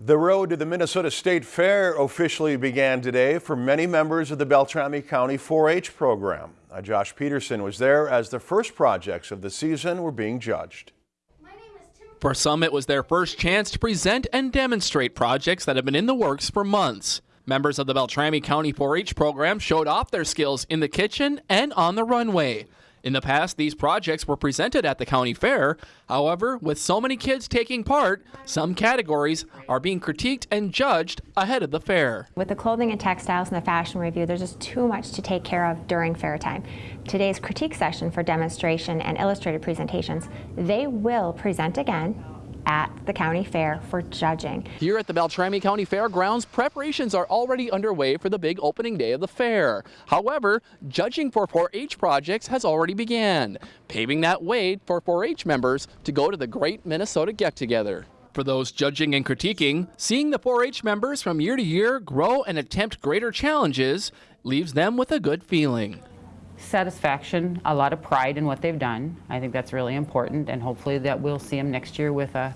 The road to the Minnesota State Fair officially began today for many members of the Beltrami County 4-H program. Uh, Josh Peterson was there as the first projects of the season were being judged. For some, it was their first chance to present and demonstrate projects that have been in the works for months. Members of the Beltrami County 4-H program showed off their skills in the kitchen and on the runway. In the past, these projects were presented at the county fair. However, with so many kids taking part, some categories are being critiqued and judged ahead of the fair. With the clothing and textiles and the fashion revue, there's just too much to take care of during fair time. Today's critique session for demonstration and illustrated presentations, they will present again at the county fair for judging. Here at the Beltrami County Fairgrounds, preparations are already underway for the big opening day of the fair. However, judging for 4-H projects has already began, paving that way for 4-H members to go to the Great Minnesota Get-Together. For those judging and critiquing, seeing the 4-H members from year to year grow and attempt greater challenges leaves them with a good feeling satisfaction, a lot of pride in what they've done. I think that's really important, and hopefully that we'll see them next year with a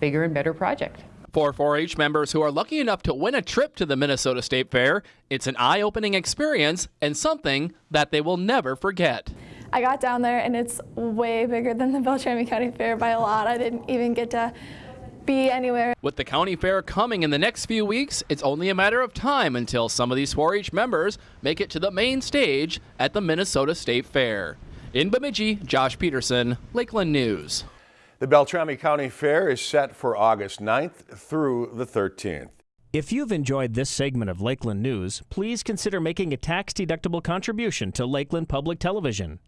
bigger and better project. For 4-H members who are lucky enough to win a trip to the Minnesota State Fair, it's an eye-opening experience and something that they will never forget. I got down there and it's way bigger than the Beltrami County Fair by a lot. I didn't even get to be anywhere. With the county fair coming in the next few weeks, it's only a matter of time until some of these 4-H members make it to the main stage at the Minnesota State Fair. In Bemidji, Josh Peterson, Lakeland News. The Beltrami County Fair is set for August 9th through the 13th. If you've enjoyed this segment of Lakeland News, please consider making a tax-deductible contribution to Lakeland Public Television.